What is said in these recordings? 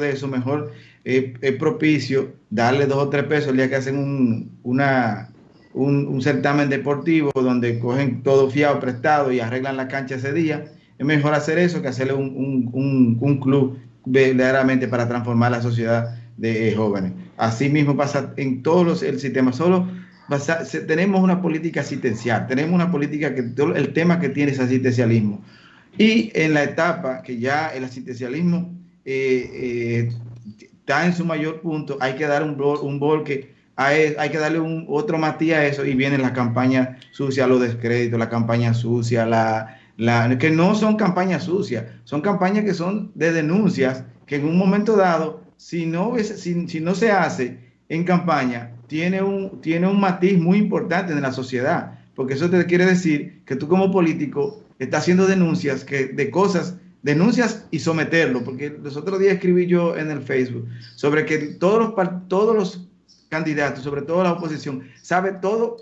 de eso, mejor eh, es propicio darle dos o tres pesos el día que hacen un, una, un, certamen deportivo donde cogen todo fiado, prestado y arreglan la cancha ese día. Es mejor hacer eso que hacerle un, un, un club verdaderamente para transformar la sociedad de jóvenes. Así mismo pasa en todos los el sistema. Solo tenemos una política asistencial, tenemos una política que el tema que tiene es asistencialismo. Y en la etapa que ya el asistencialismo eh, está en su mayor punto, hay que dar un, un volque, hay, hay que darle un, otro matiz a eso y viene la campaña sucia, los descréditos, la campaña sucia, la, la, que no son campañas sucias, son campañas que son de denuncias que en un momento dado, si no, si, si no se hace en campaña, tiene un, tiene un matiz muy importante en la sociedad, porque eso te quiere decir que tú como político estás haciendo denuncias que, de cosas, denuncias y someterlo, porque los otros días escribí yo en el Facebook sobre que todos los, todos los candidatos, sobre todo la oposición, sabe todo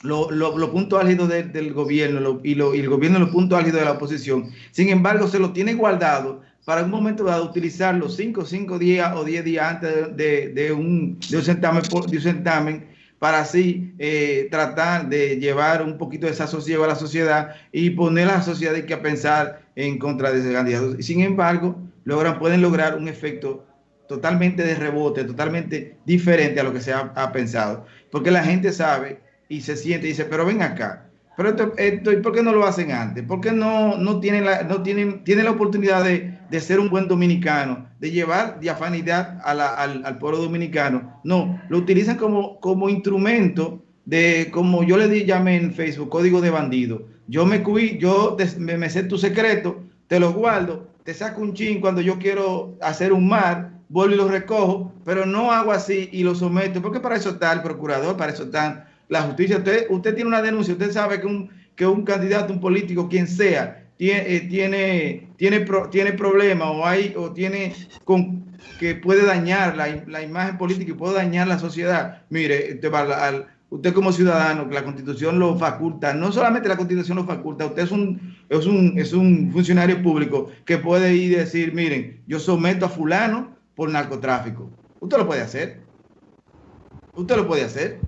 lo, lo, punto álgido del gobierno y, lo, y el gobierno los puntos álgidos de la oposición. Sin embargo, se lo tiene guardado para un momento dado utilizarlo 5 cinco días o 10 días antes de, de, un, de, un, certamen, de un certamen para así eh, tratar de llevar un poquito de desasosiego a la sociedad y poner a la sociedad que a pensar en contra de ese candidato. Sin embargo, logran, pueden lograr un efecto totalmente de rebote, totalmente diferente a lo que se ha, pensado. Porque la gente sabe y se siente y dice, pero ven acá, pero esto, ¿y por qué no lo hacen antes? ¿Por qué no, no, tienen, la, no tienen, tienen la oportunidad de, de ser un buen dominicano, de llevar diafanidad al, al, pueblo dominicano? No, lo utilizan como, como instrumento de, como yo le di, llamé en Facebook, código de bandido. Yo me cuí, yo me, me sé tu secreto, te lo guardo, te saco un chin cuando yo quiero hacer un mar, vuelvo y lo recojo, pero no hago así y lo someto, porque para eso está el procurador, para eso están la justicia. Usted, usted tiene una denuncia, usted sabe que un, que un candidato, un político, quien sea, tiene, eh, tiene, tiene, pro, tiene problemas o, hay, o tiene con, que puede dañar la, la, imagen política y puede dañar la sociedad. Mire, usted, al, usted como ciudadano, que la constitución lo faculta, no solamente la constitución lo faculta, usted es un, es un, es un funcionario público que puede ir y decir, miren, yo someto a fulano por narcotráfico. Usted lo puede hacer. Usted lo puede hacer.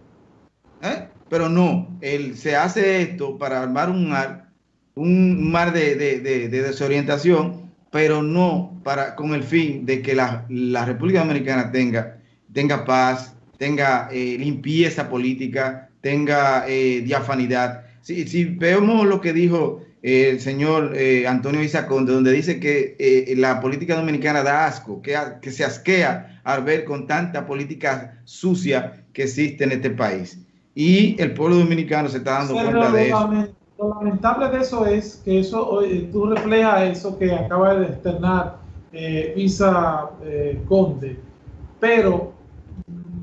¿eh? Pero no, él se hace esto para armar un mar, un mar de, de, de, de desorientación, pero no para con el fin de que la, la República Dominicana tenga, tenga paz, tenga eh, limpieza política, tenga eh, diafanidad. Si, si, vemos lo que dijo eh, el señor eh, Antonio Isaconde, donde dice que la política dominicana da asco, que, que se asquea al ver con tanta política sucia que existe en este país y el pueblo dominicano se está dando cuenta de eso. Lo lamentable de eso es que eso tú reflejas eso que acaba de externar eh, Isa eh, Conde, pero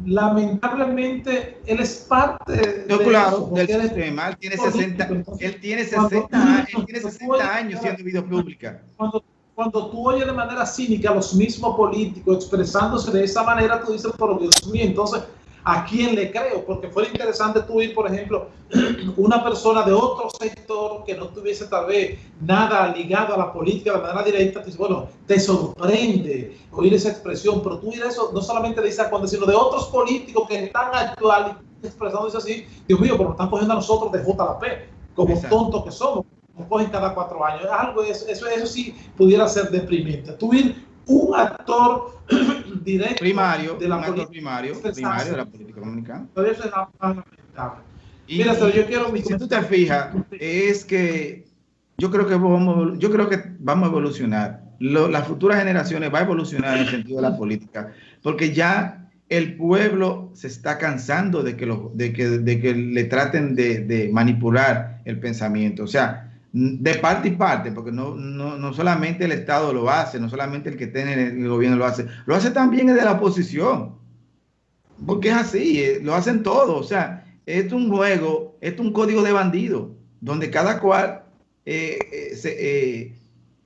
lamentablemente él es parte no, de claro, del sistema. Él tiene 60, él tiene 60, él tiene 60 años siendo vida pública. Cuando, cuando tú oyes de manera cínica a los mismos políticos expresándose de esa manera, tú dices, por Dios mío, entonces a quién le creo, porque fue interesante tú ir, por ejemplo, una persona de otro sector que no tuviese tal vez nada ligado a la política de manera directa, te dice, bueno, te sorprende oír esa expresión, pero tú ir eso no solamente de Isaac sino de otros políticos que están actual expresándose así, Dios mío, pero nos están cogiendo a nosotros de JP, como tontos que somos, nos cogen cada cuatro años, algo, eso, eso, eso sí pudiera ser deprimente. Tú ir un actor directo primario, de la política primario, primario de la política dominicana. Eso es lamentable. Mira, pero yo quiero si tú te fijas, es que yo creo que vamos, yo creo que vamos a evolucionar. Lo, las futuras generaciones va a evolucionar en el sentido de la política, porque ya el pueblo se está cansando de que, lo, de que, de que le traten de, de manipular el pensamiento. O sea, de parte y parte, porque no, no, no, solamente el Estado lo hace, no solamente el que tiene el gobierno lo hace, lo hace también el de la oposición, porque es así, eh, lo hacen todos, o sea, es un juego, es un código de bandido, donde cada cual, eh, eh, se,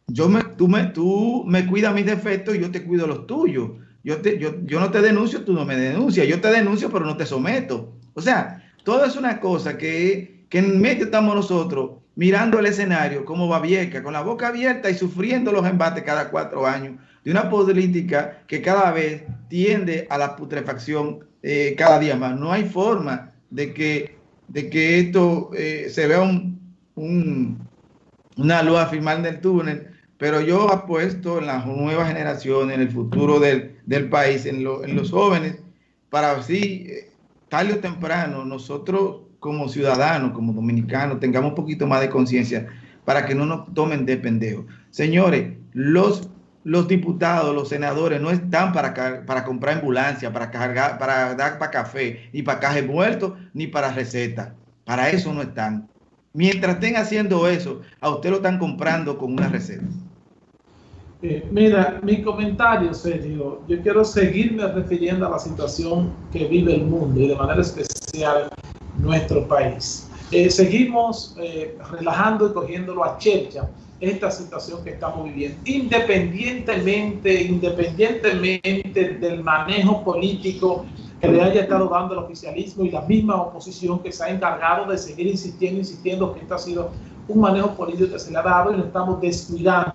yo me, tú, me, tú me cuidas mis defectos y yo te cuido los tuyos, yo, te, yo, yo no te denuncio, tú no me denuncias, yo te denuncio pero no te someto, o sea, todo es una cosa que, que en medio estamos nosotros, mirando el escenario como Babieca, con la boca abierta y sufriendo los embates cada cuatro años de una política que cada vez tiende a la putrefacción eh, cada día más. No hay forma de que, de que esto eh, se vea un, una luz a final del túnel, pero yo apuesto en las nuevas generaciones, en el futuro del, país, en, en, los jóvenes, para así, eh, tarde o temprano, nosotros como ciudadanos, como dominicanos, tengamos un poquito más de conciencia para que no nos tomen de pendejo. Señores, los, los diputados, los senadores no están para, para comprar ambulancia, para cargar, para dar para café, ni para caje muerto, ni para receta. Para eso no están. Mientras estén haciendo eso, a usted lo están comprando con una receta. Eh, mira, mi comentario, serio, yo quiero seguirme refiriendo a la situación que vive el mundo y de manera especial nuestro país. Eh, seguimos eh, relajando y cogiéndolo a chercha esta situación que estamos viviendo, independientemente, independientemente del manejo político que le haya estado dando el oficialismo y la misma oposición que se ha encargado de seguir insistiendo, insistiendo que esto ha sido un manejo político que se le ha dado y lo estamos descuidando.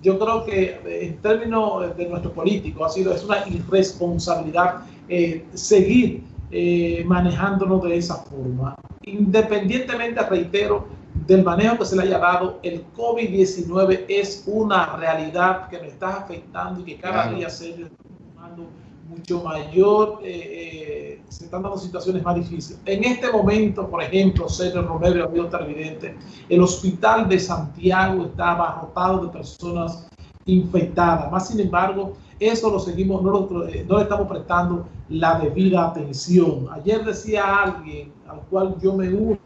Yo creo que eh, en términos de nuestro político ha sido es una irresponsabilidad eh, seguir eh, manejándonos de esa forma. Independientemente, reitero, del manejo que se le haya dado, el COVID-19 es una realidad que nos está afectando y que cada día se está tomando mucho mayor, eh, eh, se están dando situaciones más difíciles. En este momento, por ejemplo, Sergio Romero, amigo televidente, el hospital de Santiago está abarrotado de personas infectadas. Más sin embargo, eso lo seguimos, no, eh, no le estamos prestando la debida atención. Ayer decía alguien al cual yo me uno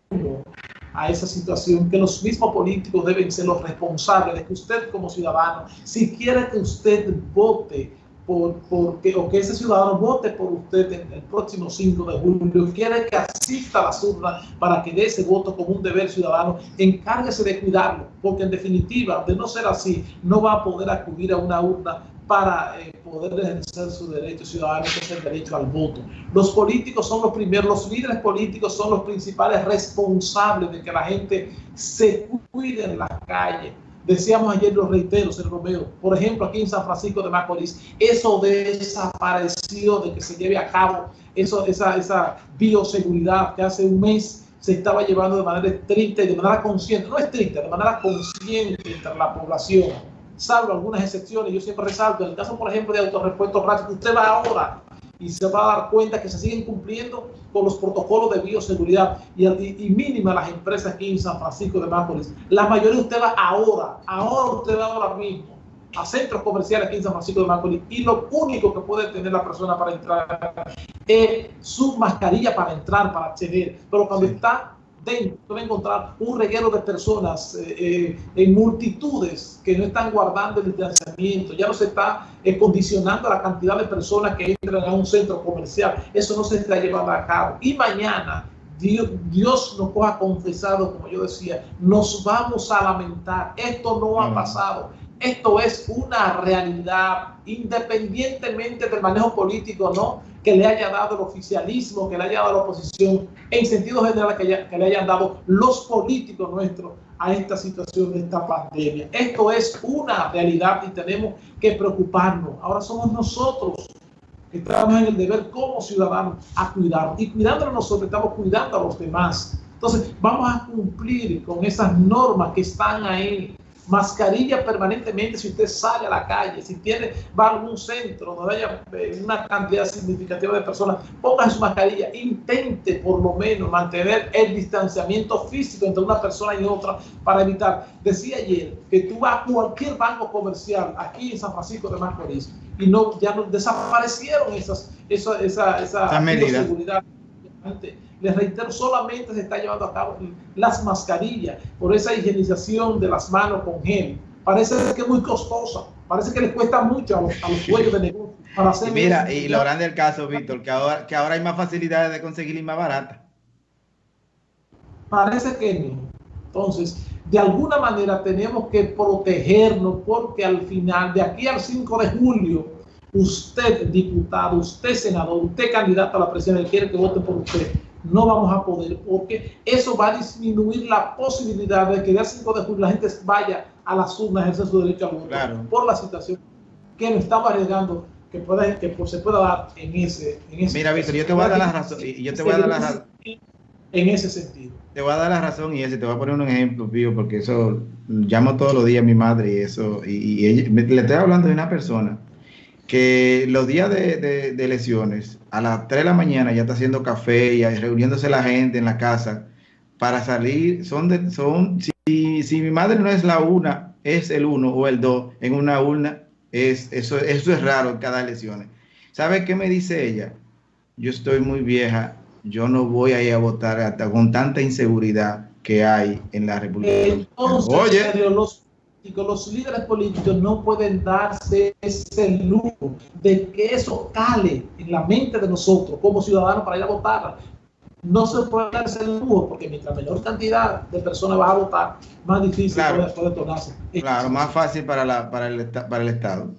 a esa situación, que los mismos políticos deben ser los responsables de que usted como ciudadano, si quiere que usted vote por, por que, o que ese ciudadano vote por usted en el próximo 5 de julio, quiere que asista a las urnas para que dé ese voto como un deber ciudadano, encárguese de cuidarlo, porque en definitiva, de no ser así, no va a poder acudir a una urna para eh, poder ejercer su derecho ciudadano, que es el derecho al voto. Los políticos son los primeros, los líderes políticos son los principales responsables de que la gente se cuide en las calles. Decíamos ayer, los reiteros, el Romeo, por ejemplo, aquí en San Francisco de Macorís, eso desapareció de que se lleve a cabo eso, esa, esa bioseguridad que hace un mes se estaba llevando de manera estricta y de manera consciente, no estricta, de manera consciente entre la población salvo algunas excepciones, yo siempre resalto, en el caso, por ejemplo, de autorrepuestos rápidos, usted va ahora y se va a dar cuenta que se siguen cumpliendo con los protocolos de bioseguridad y, y, mínima las empresas aquí en San Francisco de Macorís. La mayoría usted va ahora, ahora usted va ahora mismo a centros comerciales aquí en San Francisco de Macorís y lo único que puede tener la persona para entrar es su mascarilla para entrar, para acceder. Pero cuando está dentro va a encontrar un reguero de personas eh, eh, en multitudes que no están guardando el distanciamiento, ya no se está eh, condicionando la cantidad de personas que entran a un centro comercial, eso no se está llevando a cabo. Y mañana Dios, Dios, nos ha confesado, como yo decía, nos vamos a lamentar. Esto no ha pasado. Esto es una realidad, independientemente del manejo político, ¿no? Que le haya dado el oficialismo, que le haya dado la oposición, en sentido general, que, le hayan dado los políticos nuestros a esta situación de esta pandemia. Esto es una realidad y tenemos que preocuparnos. Ahora somos nosotros que estamos en el deber como ciudadanos a cuidar. Y cuidándonos nosotros, estamos cuidando a los demás. Entonces, vamos a cumplir con esas normas que están ahí mascarilla permanentemente si usted sale a la calle, si tiene, va a algún centro donde haya eh, una cantidad significativa de personas, ponga su mascarilla, intente por lo menos mantener el distanciamiento físico entre una persona y otra para evitar. Decía ayer que tú vas a cualquier banco comercial aquí en San Francisco de Macorís y no, ya no desaparecieron esas, esa, esa, esa, seguridad les reitero, solamente se está llevando a cabo las mascarillas por esa higienización de las manos con gel. Parece que es muy costosa, parece que les cuesta mucho a los, a dueños de negocio. Para hacer y mira, y lo grande del caso, Víctor, que ahora, que ahora hay más facilidades de conseguir y más barata. Parece que no. Entonces, de alguna manera tenemos que protegernos porque al final, de aquí al 5 de julio, usted diputado, usted senador, usted candidato a la presidencia, quiere que vote por usted, no vamos a poder, porque eso va a disminuir la posibilidad de que el 5 de julio la gente vaya a las urnas a ejercer su derecho a voto por la situación. que nos estamos arriesgando que, pueda, que se pueda dar en ese, en ese Mira, Víctor, yo te voy a dar la razón. Yo te voy a dar la razón. En ese sentido. Te voy a dar la razón y ese, te voy a poner un ejemplo, Pío, porque eso llamo todos los días a mi madre y eso, y, le estoy hablando de una persona que los días de, de, elecciones, a las 3 de la mañana ya está haciendo café y reuniéndose la gente en la casa para salir, son, de, son si, si mi madre no es la una, es el uno o el dos en una urna, es, eso, eso es raro en cada elección. ¿Sabe qué me dice ella? Yo estoy muy vieja, yo no voy a ir a votar hasta con tanta inseguridad que hay en la República Entonces, Oye, los, los líderes políticos no pueden darse ese lujo de que eso cale en la mente de nosotros como ciudadanos para ir a votar no se puede hacer lujo porque mientras menor cantidad de personas va a votar, más difícil puede, tornarse. Claro, más fácil para, la, para, el, para el Estado.